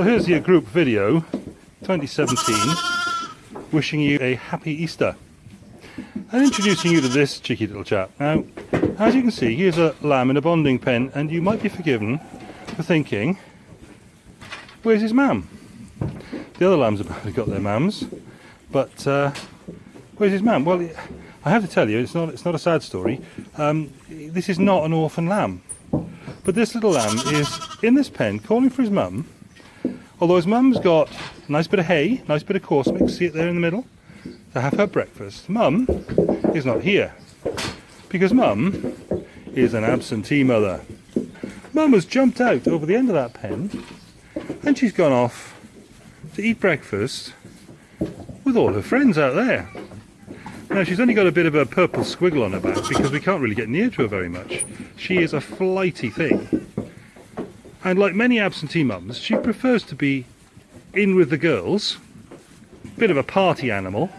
So here's your group video 2017 wishing you a happy Easter and introducing you to this cheeky little chap. Now as you can see here's a lamb in a bonding pen and you might be forgiven for thinking where's his mam? The other lambs have probably got their mams but uh, where's his mam? Well I have to tell you it's not, it's not a sad story um, this is not an orphan lamb but this little lamb is in this pen calling for his mum Although his mum's got a nice bit of hay, nice bit of coarse mix, see it there in the middle, to have her breakfast. Mum is not here because mum is an absentee mother. Mum has jumped out over the end of that pen and she's gone off to eat breakfast with all her friends out there. Now she's only got a bit of a purple squiggle on her back because we can't really get near to her very much. She is a flighty thing. And like many absentee mums, she prefers to be in with the girls, a bit of a party animal,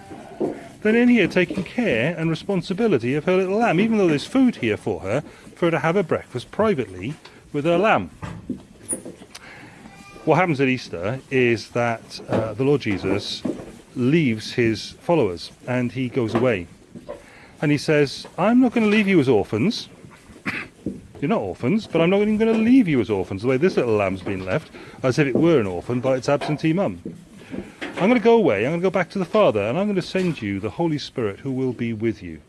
than in here taking care and responsibility of her little lamb, even though there's food here for her, for her to have her breakfast privately with her lamb. What happens at Easter is that uh, the Lord Jesus leaves his followers and he goes away. And he says, I'm not going to leave you as orphans, you're not orphans, but I'm not even going to leave you as orphans, the way this little lamb's been left, as if it were an orphan by its absentee mum. I'm going to go away, I'm going to go back to the Father, and I'm going to send you the Holy Spirit who will be with you.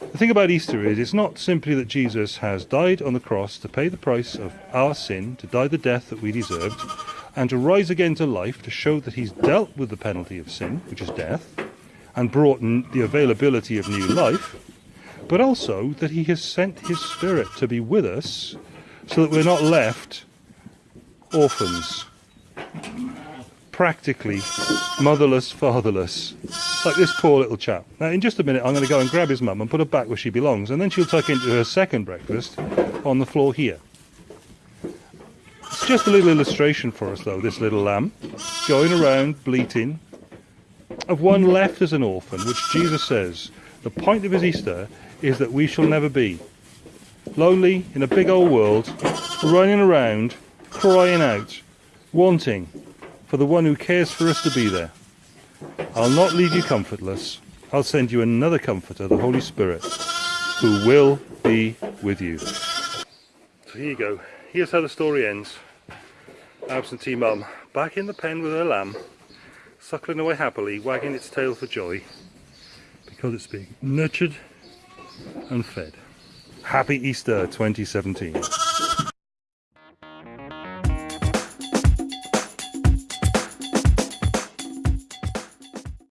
The thing about Easter is, it's not simply that Jesus has died on the cross to pay the price of our sin, to die the death that we deserved, and to rise again to life to show that he's dealt with the penalty of sin, which is death, and brought the availability of new life but also that he has sent his spirit to be with us so that we're not left orphans practically motherless fatherless like this poor little chap. Now in just a minute i'm going to go and grab his mum and put her back where she belongs and then she'll tuck into her second breakfast on the floor here. It's just a little illustration for us though this little lamb going around bleating of one left as an orphan which jesus says the point of his easter is that we shall never be. Lonely in a big old world, running around, crying out, wanting for the one who cares for us to be there. I'll not leave you comfortless. I'll send you another comforter, the Holy Spirit, who will be with you. So here you go. Here's how the story ends. Absentee mum, back in the pen with her lamb, suckling away happily, wagging its tail for joy, because it's being nurtured and fed. Happy Easter 2017.